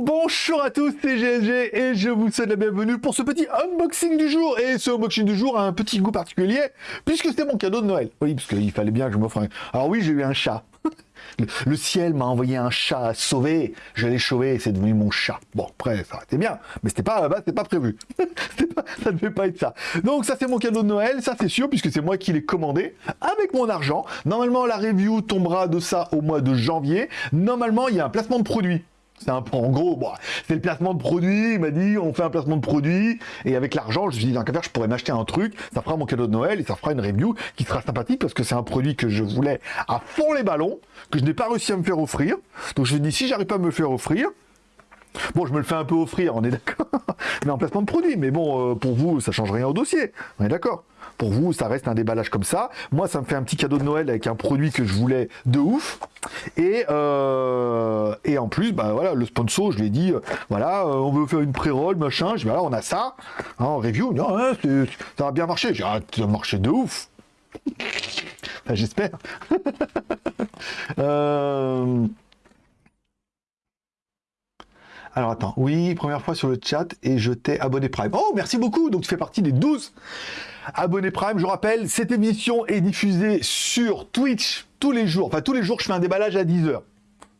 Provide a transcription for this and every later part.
bonjour à tous, c'est et je vous souhaite la bienvenue pour ce petit unboxing du jour. Et ce unboxing du jour a un petit goût particulier puisque c'était mon cadeau de Noël. Oui, parce qu'il fallait bien que je m'offre un... Alors oui, j'ai eu un chat. Le ciel m'a envoyé un chat à sauver, je l'ai sauvé, c'est devenu mon chat. Bon, après, ça été bien, mais c'était pas, bah, c'était pas prévu. ça ne devait pas être ça. Donc ça, c'est mon cadeau de Noël, ça c'est sûr, puisque c'est moi qui l'ai commandé avec mon argent. Normalement, la review tombera de ça au mois de janvier. Normalement, il y a un placement de produit c'est un en gros, bon, c'est le placement de produit. Il m'a dit, on fait un placement de produit. Et avec l'argent, je me suis dit, cas je pourrais m'acheter un truc. Ça fera mon cadeau de Noël et ça fera une review qui sera sympathique parce que c'est un produit que je voulais à fond les ballons, que je n'ai pas réussi à me faire offrir. Donc je me dis, si j'arrive pas à me faire offrir, Bon, je me le fais un peu offrir, on est d'accord. mais en placement de produit. Mais bon, euh, pour vous, ça change rien au dossier. On est d'accord. Pour vous, ça reste un déballage comme ça. Moi, ça me fait un petit cadeau de Noël avec un produit que je voulais de ouf. Et, euh, et en plus, bah voilà, le sponsor, je lui ai dit, euh, voilà, on veut faire une pré-roll, machin. Je dis, voilà, on a ça. Hein, en review, non, ça va bien marcher. J'ai dit, ah, ça va marcher de ouf. J'espère. euh... Alors attends, oui, première fois sur le chat et je t'ai abonné Prime. Oh, merci beaucoup, donc tu fais partie des 12 abonnés Prime. Je rappelle, cette émission est diffusée sur Twitch tous les jours. Enfin, tous les jours, je fais un déballage à 10h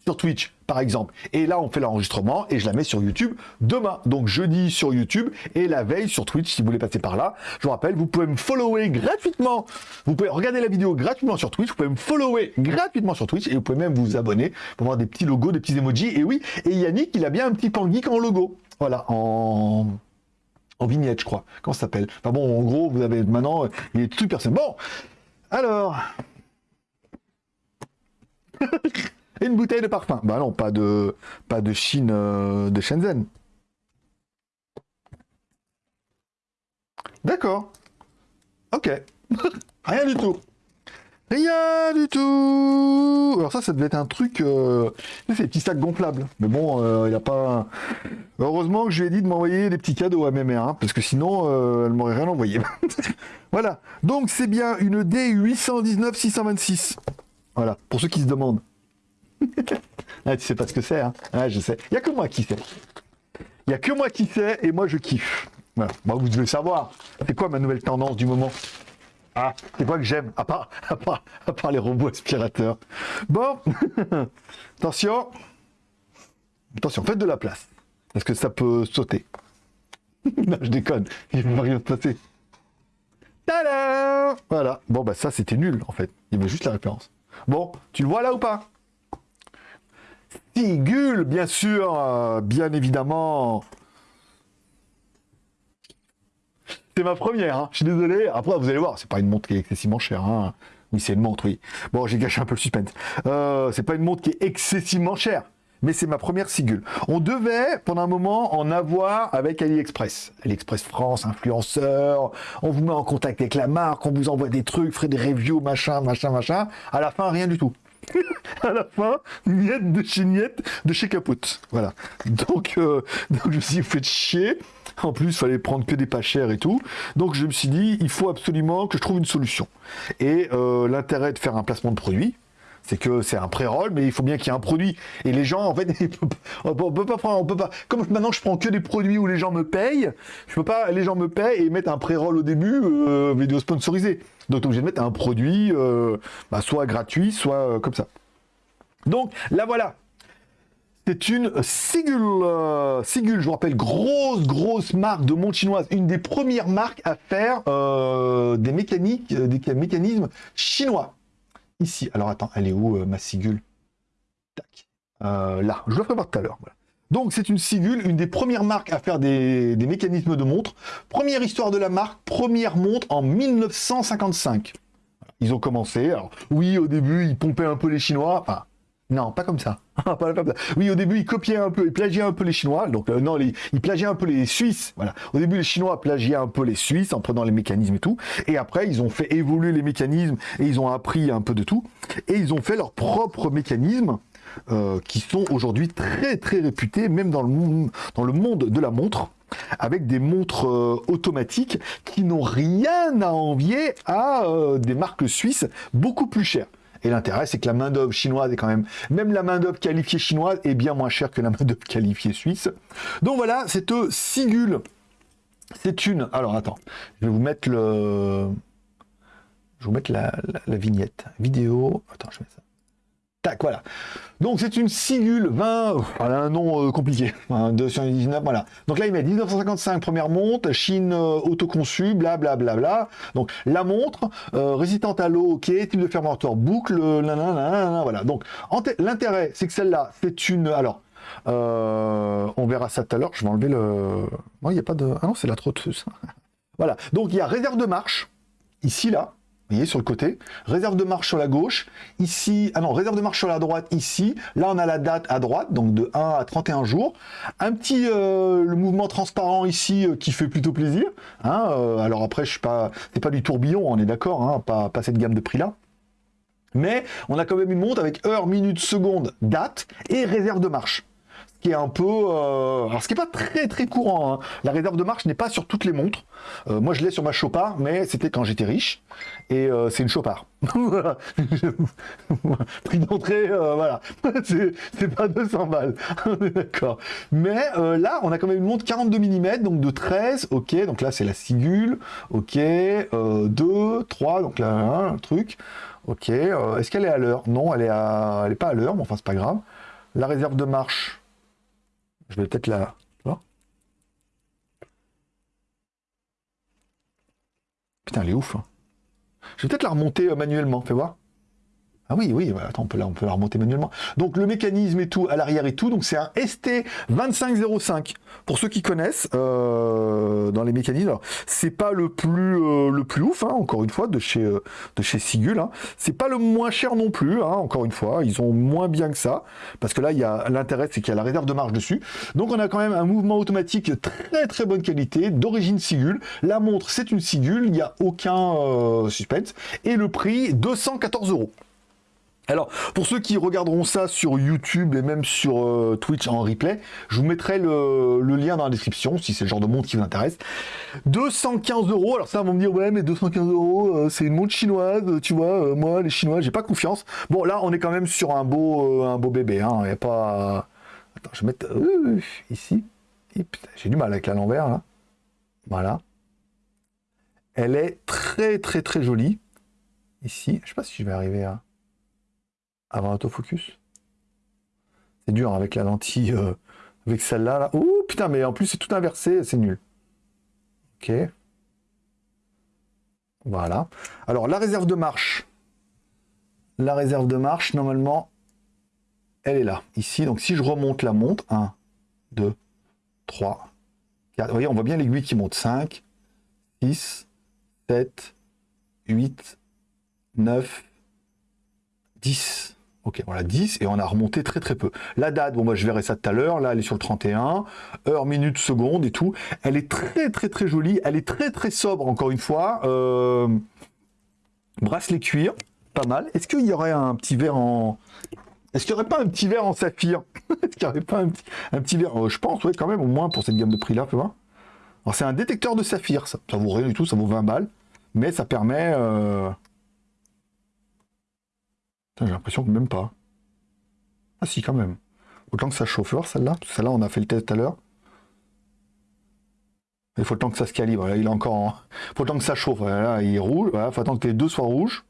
sur Twitch, par exemple. Et là, on fait l'enregistrement et je la mets sur YouTube demain. Donc jeudi sur YouTube et la veille sur Twitch, si vous voulez passer par là. Je vous rappelle, vous pouvez me follower gratuitement. Vous pouvez regarder la vidéo gratuitement sur Twitch. Vous pouvez me follower gratuitement sur Twitch et vous pouvez même vous abonner pour voir des petits logos, des petits emojis. Et oui, et Yannick, il a bien un petit pangeek en logo. Voilà, en en vignette, je crois. Comment ça s'appelle? Enfin bon, en gros, vous avez maintenant, il est tout personne. Bon, alors. une bouteille de parfum. Bah non, pas de, pas de Chine, euh, de Shenzhen. D'accord. Ok. Rien du tout. Rien du tout Alors ça, ça devait être un truc... Euh... C'est des petits sacs gonflables. Mais bon, euh, il n'y a pas... Heureusement que je lui ai dit de m'envoyer des petits cadeaux à mes mères, hein, parce que sinon, elle m'aurait rien envoyé. voilà. Donc, c'est bien une D819-626. Voilà, pour ceux qui se demandent. ah, tu sais pas ce que c'est, hein ah, je sais. Il n'y a que moi qui sais. Il n'y a que moi qui sais, et moi je kiffe. Voilà. Moi, vous devez savoir. C'est quoi ma nouvelle tendance du moment? Ah, c'est quoi que j'aime, à part, à, part, à part les robots aspirateurs. Bon, attention. Attention, faites de la place. Parce que ça peut sauter. je déconne. Il ne va rien se passer. Voilà. Bon, bah ça, c'était nul, en fait. Il y juste la référence. Bon, tu le vois là ou pas? Sigul, bien sûr, euh, bien évidemment. C'est ma première, hein. je suis désolé. Après, vous allez voir, c'est pas une montre qui est excessivement chère. Hein. Oui, c'est une montre, oui. Bon, j'ai gâché un peu le suspense. Euh, c'est pas une montre qui est excessivement chère, mais c'est ma première Sigul. On devait, pendant un moment, en avoir avec AliExpress. AliExpress France, influenceur, on vous met en contact avec la marque, on vous envoie des trucs, fait des reviews, machin, machin, machin. À la fin, rien du tout. à la fin, miette de chez Niette de chez Capote. Voilà. Donc, euh, donc je me suis faites chier. En plus, il fallait prendre que des pas chers et tout. Donc je me suis dit, il faut absolument que je trouve une solution. Et euh, l'intérêt de faire un placement de produit, c'est que c'est un pré-roll, mais il faut bien qu'il y ait un produit. Et les gens, en fait, on peut pas prendre, peut pas. Comme maintenant, je prends que des produits où les gens me payent. Je peux pas, les gens me payent et mettre un pré-roll au début, euh, vidéo sponsorisée. Donc, obligé de mettre un produit, euh, bah, soit gratuit, soit euh, comme ça. Donc, là voilà. C'est une Sigul. Sigul, je vous rappelle, grosse, grosse marque de montre chinoise. Une des premières marques à faire des mécaniques, des mécanismes chinois ici. Alors attends, elle est où euh, ma sigule Tac. Euh, là, je la ferai voir tout à l'heure. Donc c'est une sigule, une des premières marques à faire des, mécanismes de montre. Première histoire de la marque, première montre en 1955. Ils ont commencé, alors oui au début ils pompaient un peu les Chinois, non, pas comme ça. oui, au début, ils copiaient un peu, ils plagiaient un peu les Chinois. Donc, euh, non, ils plagiaient un peu les Suisses. Voilà. Au début, les Chinois plagiaient un peu les Suisses en prenant les mécanismes et tout. Et après, ils ont fait évoluer les mécanismes et ils ont appris un peu de tout. Et ils ont fait leurs propres mécanismes euh, qui sont aujourd'hui très, très réputés, même dans le, monde de la montre avec des montres euh, automatiques qui n'ont rien à envier à des marques suisses beaucoup plus chères Et l'intérêt, c'est que la main-d'œuvre chinoise est quand même, même la main-d'œuvre qualifiée chinoise est bien moins chère que la main-d'œuvre qualifiée suisse. Donc voilà, cette Sigul, c'est une. Alors attends, je vais vous mettre le. Je vais vous mettre la, vignette. Vidéo. Attends, je mets ça. Tac, voilà. Donc c'est une Sigul 20, elle un nom euh, compliqué, 219, voilà. Donc là il met 1955, première montre, Chine euh, autoconçue, blablabla. Bla, bla, Donc la montre, euh, résistante à l'eau, ok, type de fermeture boucle, nanana, voilà. Donc l'intérêt, c'est que celle-là, c'est une... Alors, on verra ça tout à l'heure, je vais enlever le... Non, il n'y a pas de... Ah non, c'est la trotteuse. voilà, donc il y a réserve de marche, ici, là, vous voyez, sur le côté. Réserve de marche sur la gauche. Ici, ah non, réserve de marche sur la droite, ici. Là, on a la date à droite, donc de 1 à 31 jours. Un petit, euh, le mouvement transparent ici, euh, qui fait plutôt plaisir. Hein, euh, alors après, je suis pas, c'est pas du tourbillon, on est d'accord, hein, pas, pas cette gamme de prix-là. Mais on a quand même une montre avec heure, minute, seconde, date et réserve de marche qui est un peu... Euh, alors, ce qui n'est pas très très courant. Hein. La réserve de marche n'est pas sur toutes les montres. Euh, moi, je l'ai sur ma Chopard, mais c'était quand j'étais riche. Et euh, c'est une Chopard. Prix d'entrée, voilà. c'est pas 200 balles. d'accord. Mais là, on a quand même une montre 42 mm, donc de 13. Ok, donc là, c'est la Sigul. Ok, 2, 3, donc là, un truc. Ok, est-ce qu'elle est à l'heure? Non, elle est, à... elle est pas à l'heure, mais enfin, c'est pas grave. La réserve de marche, je vais peut-être la... Putain, elle est ouf. Hein. Je vais peut-être la remonter euh, manuellement, fais voir. Ah oui, oui, attends, on peut, la, on peut la remonter manuellement. Donc le mécanisme et tout, à l'arrière et tout, donc c'est un ST2505. Pour ceux qui connaissent, euh, dans les mécanismes, c'est pas le plus euh, le plus ouf, hein, encore une fois, de chez euh, de chez Sigul. Hein. C'est pas le moins cher non plus, hein, encore une fois, ils ont moins bien que ça, parce que là, l'intérêt, c'est qu'il y a la réserve de marge dessus. Donc on a quand même un mouvement automatique très très bonne qualité, d'origine Sigul. La montre, c'est une Sigul, il n'y a aucun suspense. Et le prix, 214 euros. Alors, pour ceux qui regarderont ça sur YouTube et même sur euh, Twitch en replay, je vous mettrai le, lien dans la description, si c'est le genre de montre qui vous intéresse. 215 euros, alors ça, on va me dire, ouais, mais 215 euros, euh, c'est une montre chinoise, tu vois, euh, moi, les Chinois, j'ai pas confiance. Bon, là, on est quand même sur un beau, bébé, hein, n'y a pas... Attends, je vais mettre ici. J'ai du mal avec la l'envers, là. Voilà. Elle est très, très, très jolie. Ici, je sais pas si je vais arriver à avoir autofocus. C'est dur avec la lentille, euh, avec celle-là. Là. Oh putain, mais en plus c'est tout inversé, c'est nul. Ok. Voilà. Alors la réserve de marche. La réserve de marche, normalement, elle est là, ici. Donc si je remonte la montre, 1, 2, 3, 4. Vous voyez, on voit bien l'aiguille qui monte. 5, 6, 7, 8, 9, 10. Ok, voilà, 10, et on a remonté très très peu. La date, bon, moi je verrai ça tout à l'heure, là elle est sur le 31, heure, minute, seconde et tout. Elle est très très très jolie, elle est très très sobre, encore une fois. Euh... Bracelet cuir, pas mal. Est-ce qu'il y aurait un petit verre en... Est-ce qu'il n'y aurait pas un petit verre en saphir? Est-ce qu'il n'y aurait pas un petit, verre? Euh, Je pense, oui, quand même, au moins pour cette gamme de prix-là, tu vois. Alors c'est un détecteur de saphir, ça. Ça vaut rien du tout, ça vaut 20 balles. Mais ça permet... Euh, j'ai l'impression que même pas. Ah si, quand même. Autant que ça chauffe. celle-là Celle-là, on a fait le test tout à l'heure. Il faut le temps que ça se calibre. il est encore Il faut le que ça chauffe. Là, il est rouge. Il faut attendre que les deux soient rouges.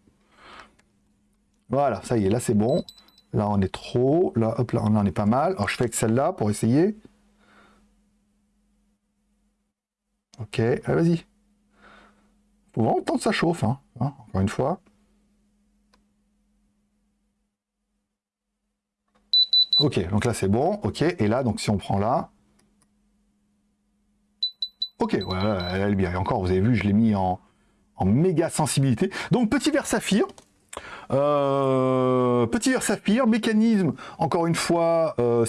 Voilà, ça y est. Là, c'est bon. Là, on est trop. Là, hop, là, on est pas mal. Alors, je fais avec celle-là pour essayer. Ok, allez, vas-y. Faut vraiment le temps que ça chauffe. Hein. hein encore une fois. Ok, donc là c'est bon, ok, et là, donc si on prend là, ok, voilà, elle est bien, et encore, vous avez vu, je l'ai mis en, méga sensibilité. Donc petit verre saphir, euh, petit verre saphir, mécanisme, encore une fois, euh,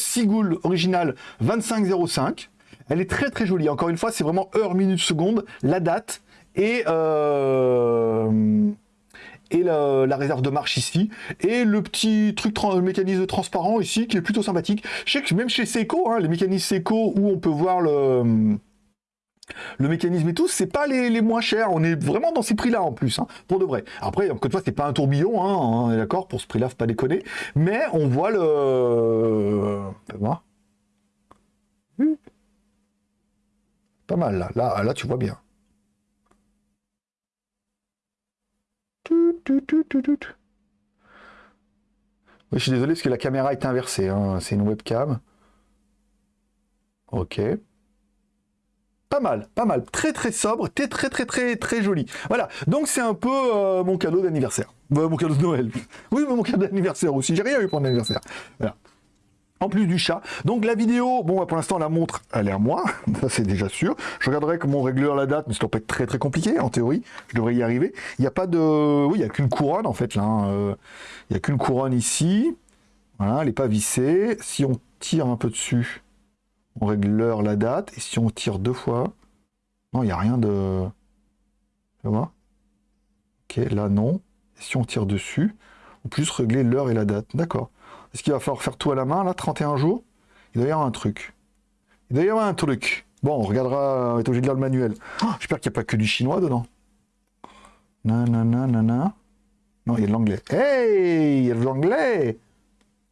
original 2505, elle est très très jolie, encore une fois, c'est vraiment heure, minute, seconde, la date, et... Euh, et la, réserve de marche ici, et le petit truc mécanisme transparent ici qui est plutôt sympathique. Je sais que même chez Seiko, hein, les mécanismes Seiko où on peut voir le le mécanisme et tout, c'est pas les, moins chers. On est vraiment dans ces prix-là en plus, hein, pour de vrai. Après, encore une fois, c'est pas un tourbillon, hein, on est d'accord, pour ce prix-là, faut pas déconner. Mais on voit le... voir. Pas mal, là. Là, tu vois bien. Oui, je suis désolé parce que la caméra est inversée. Hein. C'est une webcam. Ok. Pas mal, pas mal. Très très sobre, très très très très très joli. Voilà, donc c'est un peu euh, mon cadeau d'anniversaire. Euh, mon cadeau de Noël. Oui, mais mon cadeau d'anniversaire aussi. J'ai rien eu pour mon anniversaire. Voilà. En plus du chat. Donc la vidéo, bon, pour l'instant, la montre, elle est à moi. Ça, c'est déjà sûr. Je regarderai comment on réglera la date, mais ça doit pas être très très compliqué, en théorie. Je devrais y arriver. Il n'y a pas de... Oui, il n'y a qu'une couronne, en fait, là. Hein. Euh, il n'y a qu'une couronne ici. Voilà, elle n'est pas vissée. Si on tire un peu dessus, on règle l'heure, la date, et si on tire deux fois, non, il n'y a rien de... Tu vois Ok, là, non. Et si on tire dessus, on peut juste régler l'heure et la date. D'accord. Est-ce qu'il va falloir faire tout à la main, là, 31 jours? Il doit y avoir un truc. Il doit y avoir un truc. Bon, on regardera, on est obligé de lire le manuel. Oh, j'espère qu'il n'y a pas que du chinois dedans. Nanana, nanana. Non, il y a de l'anglais. Hey Il y a de l'anglais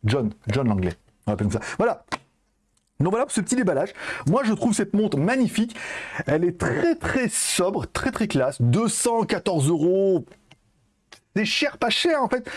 John, John l'anglais. On appelle comme ça. Voilà donc voilà pour ce petit déballage. Moi, je trouve cette montre magnifique. Elle est très très sobre, très très classe. 214 euros. C'est cher, pas cher en fait.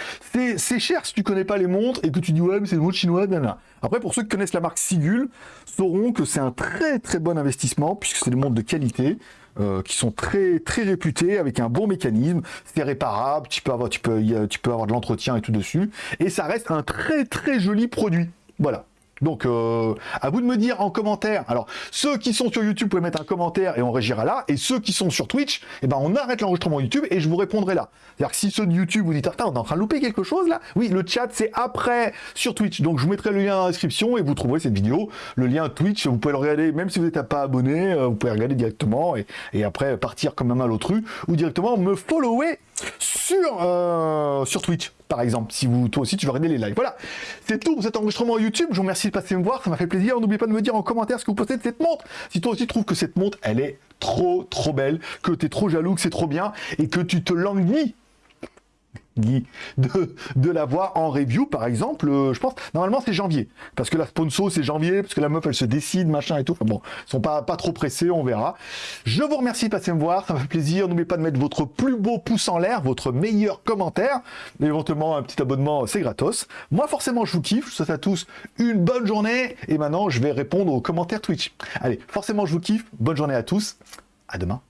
C'est cher si tu connais pas les montres et que tu dis ouais mais c'est une montre chinoise, nana. Après pour ceux qui connaissent la marque Sigul, sauront que c'est un très très bon investissement puisque c'est des montres de qualité. Euh, qui sont très très réputées avec un bon mécanisme, c'est réparable, tu peux avoir tu peux avoir de l'entretien et tout dessus et ça reste un très très joli produit. Voilà. Donc, euh, à vous de me dire en commentaire. Alors, ceux qui sont sur YouTube, vous pouvez mettre un commentaire et on régira là. Et ceux qui sont sur Twitch, eh ben, on arrête l'enregistrement YouTube et je vous répondrai là. C'est-à-dire que si ceux de YouTube vous dites, attends, on est en train de louper quelque chose là Oui, le chat, c'est après sur Twitch. Donc, je vous mettrai le lien dans la description et vous trouverez cette vidéo. Le lien Twitch, vous pouvez le regarder, même si vous n'êtes pas abonné, euh, vous pouvez regarder directement et, après partir comme un mal ou directement me follower sur, euh, sur Twitch, par exemple, si vous, toi aussi, tu veux regarder les lives. Voilà, c'est tout pour cet enregistrement YouTube. Je vous remercie de passer me voir, ça m'a fait plaisir. N'oubliez pas de me dire en commentaire ce que vous pensez de cette montre. Si toi aussi tu trouves que cette montre, elle est trop, trop belle, que tu es trop jaloux, que c'est trop bien, et que tu te languis de, de l'avoir en review, par exemple, euh, je pense, normalement c'est janvier, parce que la sponsor c'est janvier, parce que la meuf elle se décide, machin et tout, bon, ils sont pas, pas trop pressés, on verra. Je vous remercie de passer me voir, ça m'a fait plaisir, n'oubliez pas de mettre votre plus beau pouce en l'air, votre meilleur commentaire, éventuellement un petit abonnement, c'est gratos. Moi forcément je vous kiffe, je vous souhaite à tous une bonne journée, et maintenant je vais répondre aux commentaires Twitch. Allez, forcément je vous kiffe, bonne journée à tous, à demain.